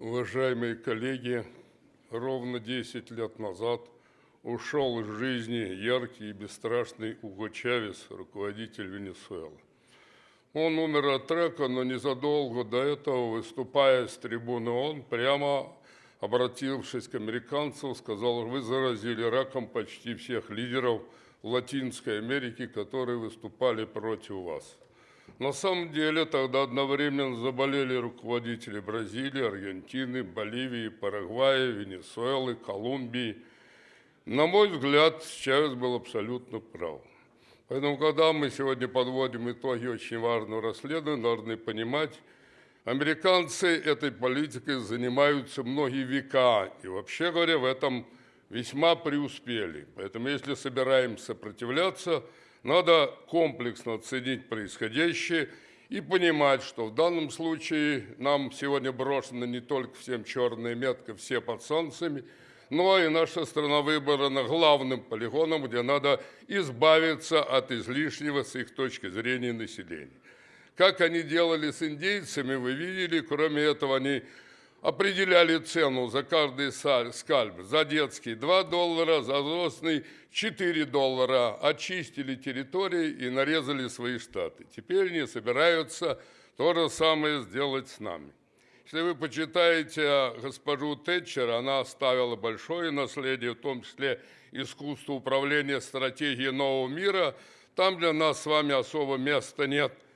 Уважаемые коллеги, ровно 10 лет назад ушел из жизни яркий и бесстрашный Уго Чавес, руководитель Венесуэлы. Он умер от рака, но незадолго до этого, выступая с трибуны ООН, прямо обратившись к американцам, сказал, вы заразили раком почти всех лидеров Латинской Америки, которые выступали против вас. На самом деле тогда одновременно заболели руководители Бразилии, Аргентины, Боливии, Парагвая, Венесуэлы, Колумбии. На мой взгляд, Чавес был абсолютно прав. Поэтому, когда мы сегодня подводим итоги очень важного расследования, должны понимать, американцы этой политикой занимаются многие века. И вообще говоря, в этом весьма преуспели. Поэтому, если собираемся сопротивляться – надо комплексно оценить происходящее и понимать, что в данном случае нам сегодня брошена не только всем черная метка, все под солнцами, но и наша страна выбрана главным полигоном, где надо избавиться от излишнего с их точки зрения населения. Как они делали с индейцами, вы видели, кроме этого они определяли цену за каждый скальп. За детский 2 доллара, за взрослый 4 доллара. Очистили территории и нарезали свои штаты. Теперь они собираются то же самое сделать с нами. Если вы почитаете госпожу Тэтчер, она оставила большое наследие, в том числе искусство управления стратегией нового мира. Там для нас с вами особо места нет –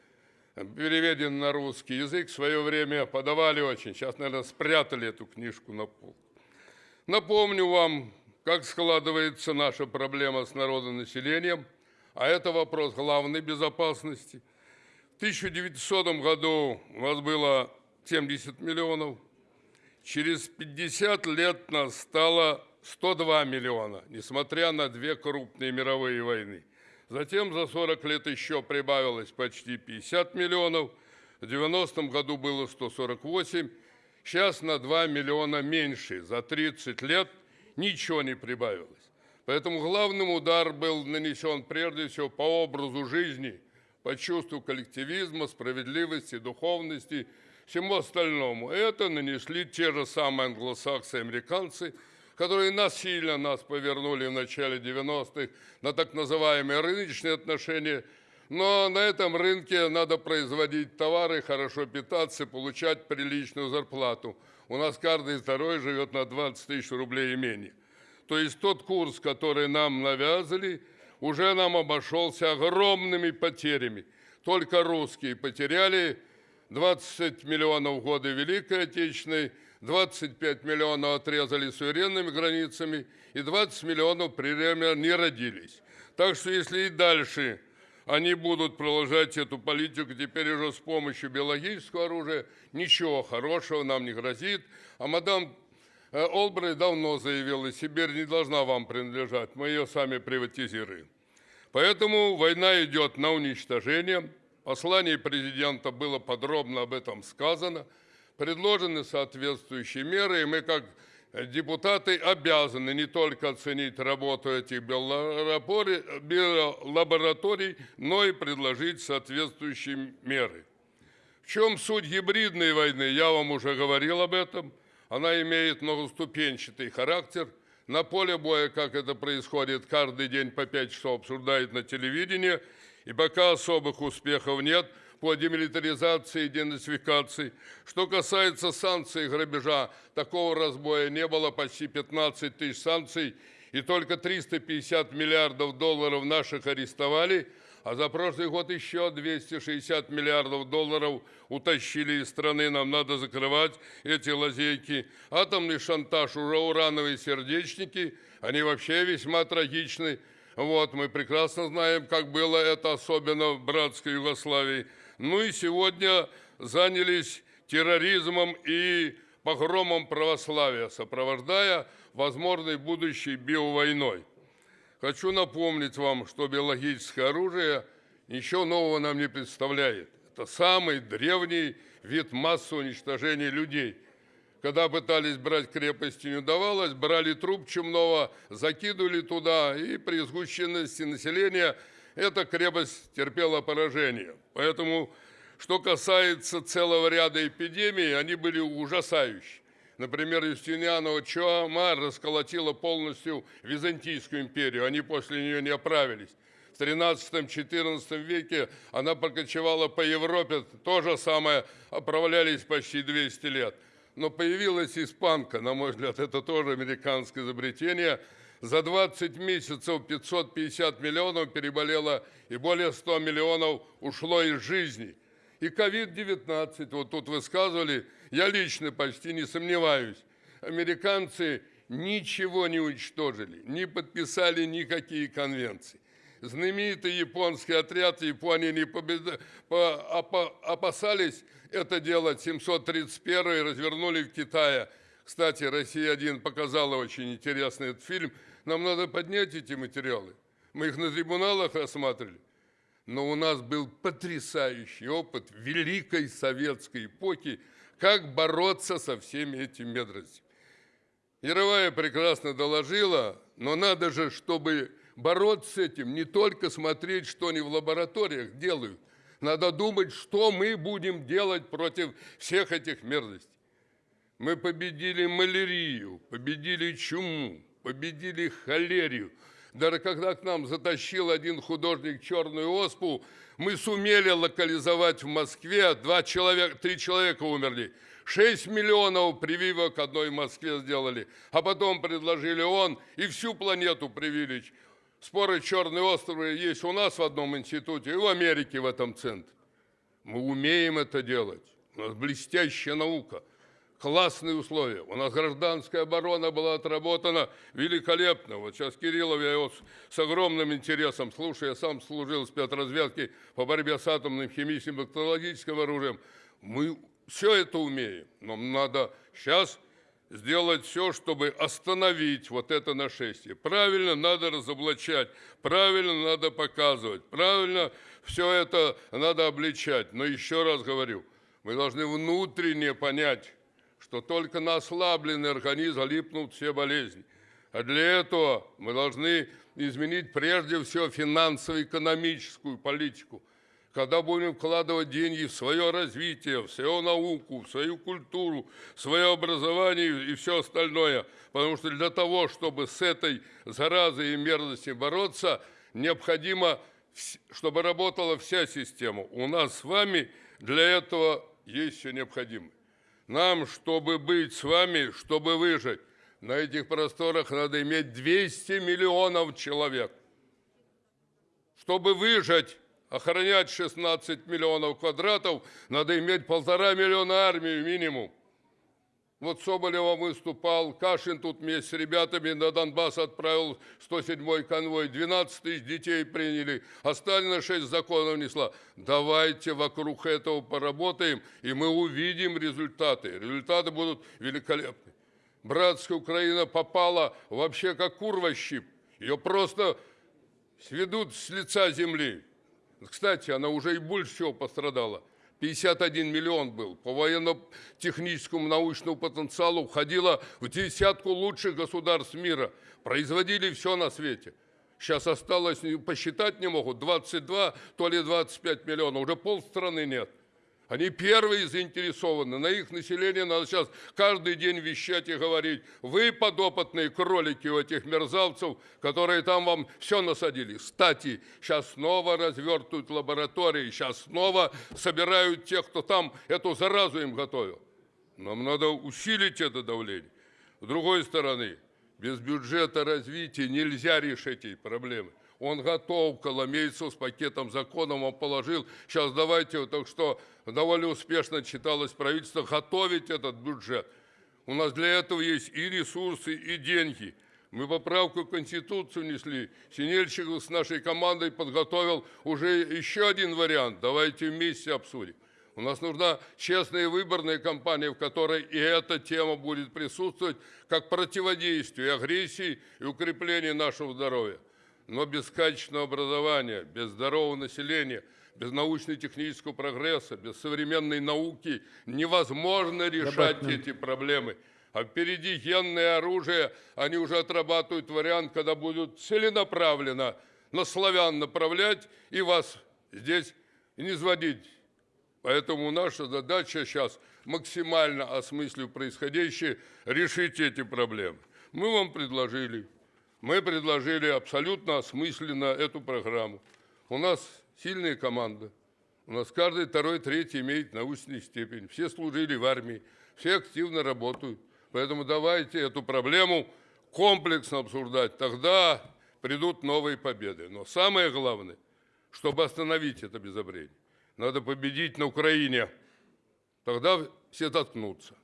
переведен на русский язык, в свое время подавали очень. Сейчас, наверное, спрятали эту книжку на пол. Напомню вам, как складывается наша проблема с народонаселением, а это вопрос главной безопасности. В 1900 году у нас было 70 миллионов, через 50 лет нас стало 102 миллиона, несмотря на две крупные мировые войны. Затем за 40 лет еще прибавилось почти 50 миллионов. В 90-м году было 148. Сейчас на 2 миллиона меньше. За 30 лет ничего не прибавилось. Поэтому главным удар был нанесен прежде всего по образу жизни, по чувству коллективизма, справедливости, духовности, всему остальному. Это нанесли те же самые англосаксы и американцы – которые насильно нас повернули в начале 90-х на так называемые рыночные отношения. Но на этом рынке надо производить товары, хорошо питаться, получать приличную зарплату. У нас каждый второй живет на 20 тысяч рублей и менее. То есть тот курс, который нам навязали, уже нам обошелся огромными потерями. Только русские потеряли 20 миллионов в годы Великой Отечественной, 25 миллионов отрезали суверенными границами и 20 миллионов при время не родились. Так что если и дальше они будут продолжать эту политику, теперь уже с помощью биологического оружия, ничего хорошего нам не грозит. А мадам э, Олбрей давно заявила, Сибирь не должна вам принадлежать, мы ее сами приватизируем. Поэтому война идет на уничтожение. В послании президента было подробно об этом сказано – предложены соответствующие меры, и мы как депутаты обязаны не только оценить работу этих биолабораторий, но и предложить соответствующие меры. В чем суть гибридной войны? Я вам уже говорил об этом. Она имеет многоступенчатый характер. На поле боя, как это происходит, каждый день по 5 часов обсуждают на телевидении, и пока особых успехов нет – по демилитаризации и денацификации. Что касается санкций грабежа, такого разбоя не было, почти 15 тысяч санкций, и только 350 миллиардов долларов наших арестовали, а за прошлый год еще 260 миллиардов долларов утащили из страны. Нам надо закрывать эти лазейки. Атомный шантаж, уже урановые сердечники, они вообще весьма трагичны. Вот, мы прекрасно знаем, как было это, особенно в братской Югославии. Ну и сегодня занялись терроризмом и погромом православия, сопровождая возможной будущей биовойной. Хочу напомнить вам, что биологическое оружие ничего нового нам не представляет. Это самый древний вид массового уничтожения людей. Когда пытались брать крепости, не удавалось, брали труп чумного, закидывали туда, и при сгущенности населения – эта крепость терпела поражение. Поэтому, что касается целого ряда эпидемий, они были ужасающие. Например, Юстинианова Чуама расколотила полностью Византийскую империю. Они после нее не оправились. В 13-14 веке она прокочевала по Европе. То же самое оправлялись почти 200 лет. Но появилась испанка, на мой взгляд, это тоже американское изобретение. За 20 месяцев 550 миллионов переболело и более 100 миллионов ушло из жизни. И ковид-19, вот тут высказывали, я лично почти не сомневаюсь, американцы ничего не уничтожили, не подписали никакие конвенции. Знаменитый японский отряд Японии не победа... опасались это делать 731 развернули в Китае. Кстати, «Россия-1» показала очень интересный этот фильм. Нам надо поднять эти материалы. Мы их на трибуналах рассматривали но у нас был потрясающий опыт великой советской эпохи, как бороться со всеми этими медростями. Яровая прекрасно доложила, но надо же, чтобы бороться с этим, не только смотреть, что они в лабораториях делают, надо думать, что мы будем делать против всех этих мерзостей. Мы победили малярию, победили чуму, победили холерию, даже когда к нам затащил один художник черную оспу, мы сумели локализовать в Москве, два человека, три человека умерли. 6 миллионов прививок одной Москве сделали, а потом предложили он и всю планету привили. Споры черные островы есть у нас в одном институте и в Америке в этом центре. Мы умеем это делать. У нас блестящая наука – классные условия. У нас гражданская оборона была отработана великолепно. Вот сейчас Кириллов, я его с, с огромным интересом слушаю, я сам служил в спецразведке по борьбе с атомным, химическим, бактериологическим оружием. Мы все это умеем, но надо сейчас сделать все, чтобы остановить вот это нашествие. Правильно надо разоблачать, правильно надо показывать, правильно все это надо обличать. Но еще раз говорю, мы должны внутренне понять, что только на ослабленный организм липнут все болезни. А для этого мы должны изменить прежде всего финансово-экономическую политику. Когда будем вкладывать деньги в свое развитие, в свою науку, в свою культуру, в свое образование и все остальное. Потому что для того, чтобы с этой заразой и мерзостью бороться, необходимо, чтобы работала вся система. У нас с вами для этого есть все необходимое. Нам, чтобы быть с вами, чтобы выжить, на этих просторах надо иметь 200 миллионов человек. Чтобы выжить, охранять 16 миллионов квадратов, надо иметь полтора миллиона армии минимум. Вот Соболева выступал, Кашин тут вместе с ребятами на Донбасс отправил 107-й конвой, 12 тысяч детей приняли, а Сталина 6 законов несла. Давайте вокруг этого поработаем, и мы увидим результаты. Результаты будут великолепны. Братская Украина попала вообще как щип. Ее просто сведут с лица земли. Кстати, она уже и больше всего пострадала. 51 миллион был. По военно-техническому научному потенциалу входило в десятку лучших государств мира. Производили все на свете. Сейчас осталось, посчитать не могут, 22, то ли 25 миллионов. Уже полстраны нет. Они первые заинтересованы. На их население надо сейчас каждый день вещать и говорить. Вы подопытные кролики у этих мерзавцев, которые там вам все насадили. Кстати, сейчас снова развертывают лаборатории, сейчас снова собирают тех, кто там эту заразу им готовил. Нам надо усилить это давление. С другой стороны, без бюджета развития нельзя решить эти проблемы. Он готов, Коломейцев с пакетом законов он положил. Сейчас давайте, так что довольно успешно читалось правительство, готовить этот бюджет. У нас для этого есть и ресурсы, и деньги. Мы поправку в Конституцию внесли. Синельщиков с нашей командой подготовил уже еще один вариант. Давайте вместе обсудим. У нас нужна честная выборная кампания, в которой и эта тема будет присутствовать, как противодействие агрессии и укрепление нашего здоровья. Но без качественного образования, без здорового населения, без научно-технического прогресса, без современной науки невозможно решать Добавь эти проблемы. А впереди генное оружие, они уже отрабатывают вариант, когда будут целенаправленно на славян направлять и вас здесь не изводить Поэтому наша задача сейчас максимально осмыслив происходящее, решить эти проблемы. Мы вам предложили, мы предложили абсолютно осмысленно эту программу. У нас сильная команда, у нас каждый второй, третий имеет научную степень, все служили в армии, все активно работают. Поэтому давайте эту проблему комплексно обсуждать, тогда придут новые победы. Но самое главное, чтобы остановить это безобрение, надо победить на Украине. Тогда все заткнутся.